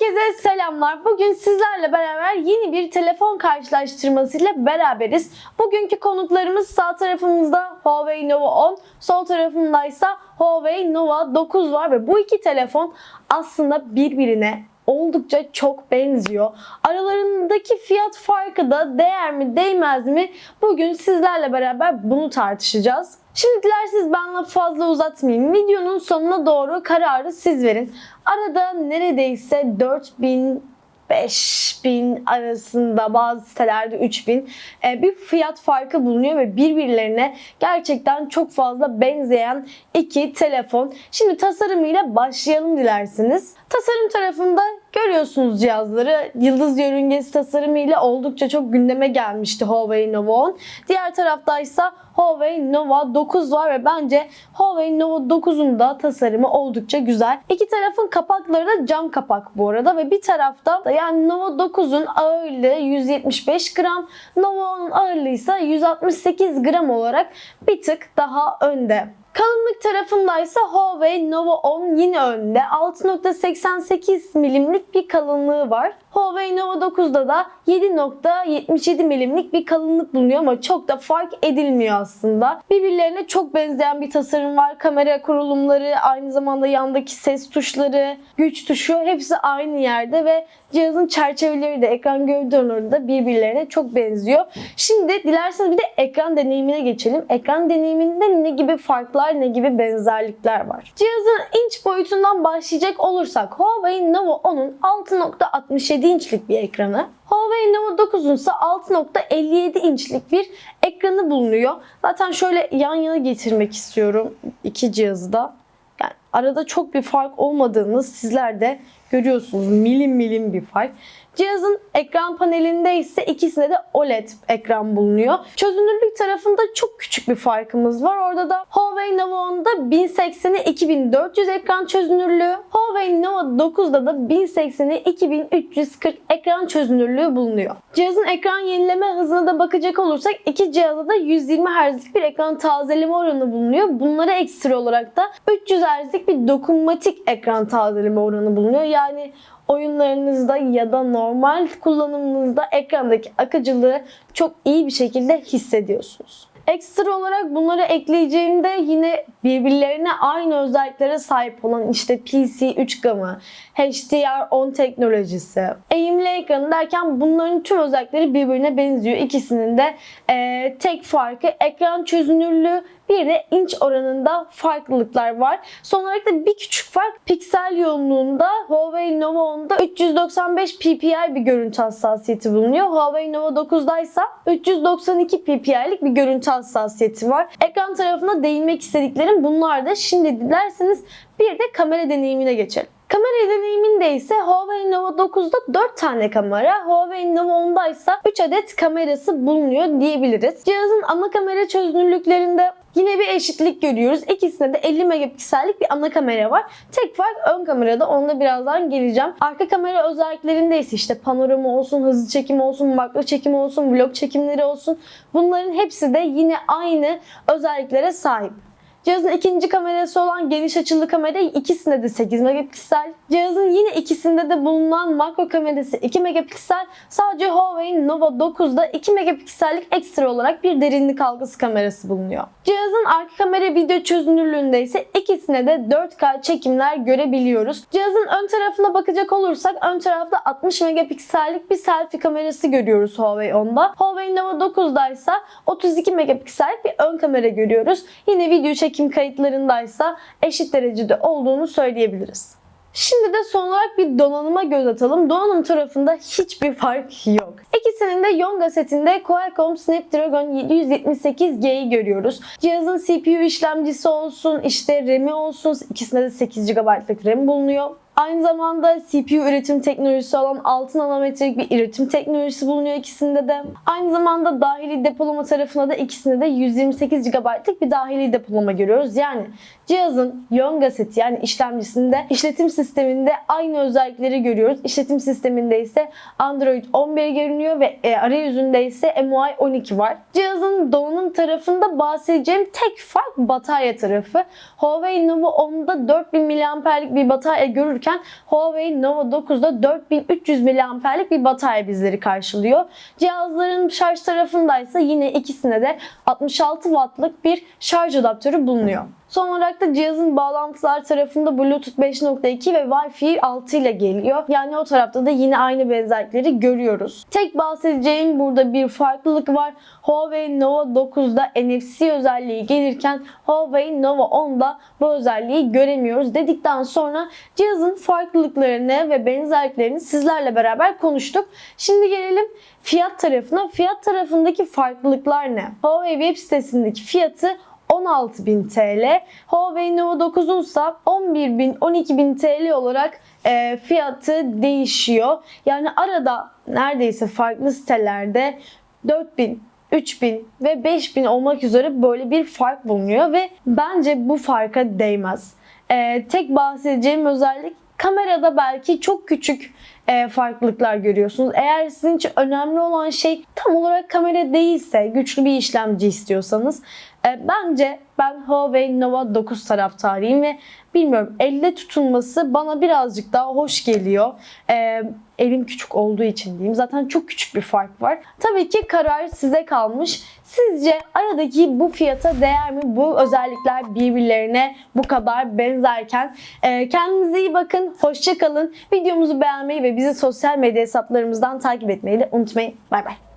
Herkese selamlar. Bugün sizlerle beraber yeni bir telefon karşılaştırmasıyla beraberiz. Bugünkü konuklarımız sağ tarafımızda Huawei Nova 10, sol tarafımda ise Huawei Nova 9 var ve bu iki telefon aslında birbirine oldukça çok benziyor. Aralarındaki fiyat farkı da değer mi değmez mi? Bugün sizlerle beraber bunu tartışacağız. Şimdi dilerseniz ben fazla uzatmayayım. Videonun sonuna doğru kararı siz verin. Arada neredeyse 4000 5000 arasında bazı sitelerde 3000 e, bir fiyat farkı bulunuyor ve birbirlerine gerçekten çok fazla benzeyen iki telefon. Şimdi tasarımıyla başlayalım dilerseniz. Tasarım tarafında görüyorsunuz cihazları. Yıldız yörüngesi tasarımıyla oldukça çok gündeme gelmişti Huawei Nova 10. Diğer taraftaysa Huawei Nova 9 var ve bence Huawei Nova 9'un da tasarımı oldukça güzel. İki tarafın kapakları da cam kapak bu arada ve bir tarafta da yani Nova 9'un ağırlığı 175 gram, Nova 10'un ağırlığı ise 168 gram olarak bir tık daha önde. Kalınlık tarafındaysa Huawei Nova 10 yine önde. 6.88 milimlik bir kalınlığı var. Huawei Nova 9'da da 7.77 milimlik bir kalınlık bulunuyor ama çok da fark edilmiyor aslında. Birbirlerine çok benzeyen bir tasarım var. Kamera kurulumları, aynı zamanda yandaki ses tuşları, güç tuşu hepsi aynı yerde ve cihazın çerçeveleri de ekran gövde onarı da birbirlerine çok benziyor. Şimdi dilerseniz bir de ekran deneyimine geçelim. Ekran deneyiminde ne gibi farklar, ne gibi benzerlikler var? Cihazın inç boyutundan başlayacak olursak Huawei Nova 10'un 6.67 inçlik bir ekranı, Huawei Nova 9'un ise 6.57 inçlik bir ekranı bulunuyor. Zaten şöyle yan yana getirmek istiyorum iki cihazı da. Yani arada çok bir fark olmadığını sizler de görüyorsunuz. Milim milim bir fark. Cihazın ekran panelinde ise ikisinde de OLED ekran bulunuyor. Çözünürlük tarafında çok küçük bir farkımız var. Orada da Huawei Nova 10'da 1080'e 2400 ekran çözünürlüğü, Huawei Nova 9'da da 1080'e 2340 ekran çözünürlüğü bulunuyor. Cihazın ekran yenileme hızına da bakacak olursak iki cihazda da 120 Hz'lik bir ekran tazeleme oranı bulunuyor. Bunlara ekstra olarak da 300 Hz'lik bir dokunmatik ekran tazeleme oranı bulunuyor. Oyunlarınızda ya da normal kullanımınızda ekrandaki akıcılığı çok iyi bir şekilde hissediyorsunuz. Ekstra olarak bunları ekleyeceğimde yine birbirlerine aynı özelliklere sahip olan işte PC 3 gamı, HDR10 teknolojisi, eğimli ekranı derken bunların tüm özellikleri birbirine benziyor. İkisinin de e, tek farkı ekran çözünürlüğü bir de inç oranında farklılıklar var. Son olarak da bir küçük fark piksel yoğunluğunda Huawei Nova 10'da 395 ppi bir görüntü hassasiyeti bulunuyor. Huawei Nova 9'da ise 392 pp'lik bir görüntü hassasiyeti var. Ekran tarafına değinmek istediklerim bunlar da. Şimdi dilerseniz bir de kamera deneyimine geçelim. Kamera deneyiminde ise Huawei Nova 9'da 4 tane kamera, Huawei Nova 10'da ise 3 adet kamerası bulunuyor diyebiliriz. Cihazın ana kamera çözünürlüklerinde Yine bir eşitlik görüyoruz. İkisinde de 50 megapiksellik bir ana kamera var. Tek fark ön kamerada. Onda birazdan geleceğim. Arka kamera özelliklerinde ise işte panorama olsun, hızlı çekim olsun, makro çekim olsun, vlog çekimleri olsun. Bunların hepsi de yine aynı özelliklere sahip. Cihazın ikinci kamerası olan geniş açılı kamera ikisinde de 8 megapiksel. Cihazın yine ikisinde de bulunan makro kamerası 2 megapiksel. Sadece Huawei Nova 9'da 2 megapiksellik ekstra olarak bir derinlik algısı kamerası bulunuyor. Cihazın arka kamera video çözünürlüğünde ise ikisine de 4K çekimler görebiliyoruz. Cihazın ön tarafına bakacak olursak ön tarafta 60 megapiksellik bir selfie kamerası görüyoruz Huawei 10'da. Huawei Nova 9'da ise 32 megapiksellik bir ön kamera görüyoruz. Yine video çekim kayıtlarındaysa eşit derecede olduğunu söyleyebiliriz. Şimdi de son olarak bir donanıma göz atalım. Donanım tarafında hiçbir fark yok. İkisinin de Yonga setinde Qualcomm Snapdragon 778G'yi görüyoruz. Cihazın CPU işlemcisi olsun, işte RAM'i olsun, ikisinde de 8 GB'lık RAM bulunuyor. Aynı zamanda CPU üretim teknolojisi olan 6 nanometrelik bir üretim teknolojisi bulunuyor ikisinde de. Aynı zamanda dahili depolama tarafında da ikisinde de 128 GB'lık bir dahili depolama görüyoruz. Yani cihazın Yonga seti yani işlemcisinde işletim sisteminde aynı özellikleri görüyoruz. İşletim sisteminde ise Android 11 görünüyor ve e, arayüzünde ise MUI 12 var. Cihazın donanım tarafında bahsedeceğim tek fark batarya tarafı. Huawei Nova 10'da 4000 mAh'lik bir batarya görürken Huawei Nova 9'da 4300 mAh'lik bir batarya bizleri karşılıyor. Cihazların şarj tarafındaysa yine ikisine de 66 wattlık bir şarj adaptörü bulunuyor. Son olarak da cihazın bağlantılar tarafında Bluetooth 5.2 ve Wi-Fi 6 ile geliyor. Yani o tarafta da yine aynı benzerlikleri görüyoruz. Tek bahsedeceğim burada bir farklılık var. Huawei Nova 9'da NFC özelliği gelirken Huawei Nova 10'da bu özelliği göremiyoruz dedikten sonra cihazın farklılıklarını ve benzerliklerini sizlerle beraber konuştuk. Şimdi gelelim fiyat tarafına. Fiyat tarafındaki farklılıklar ne? Huawei web sitesindeki fiyatı 16.000 TL. Huawei Nova 9'un ise 11.000 12.000 TL olarak e, fiyatı değişiyor. Yani arada neredeyse farklı sitelerde 4000 3000 ve 5000 olmak üzere böyle bir fark bulunuyor ve bence bu farka değmez. E, tek bahsedeceğim özellik kamerada belki çok küçük e, farklılıklar görüyorsunuz. Eğer sizin için önemli olan şey tam olarak kamera değilse, güçlü bir işlemci istiyorsanız e, bence ben Huawei Nova 9 taraftarıyım ve bilmiyorum elde tutulması bana birazcık daha hoş geliyor. E, elim küçük olduğu için diyeyim. Zaten çok küçük bir fark var. Tabii ki karar size kalmış. Sizce aradaki bu fiyata değer mi? Bu özellikler birbirlerine bu kadar benzerken. E, kendinize iyi bakın. Hoşça kalın. Videomuzu beğenmeyi ve bizi sosyal medya hesaplarımızdan takip etmeyi de unutmayın. Bay bay.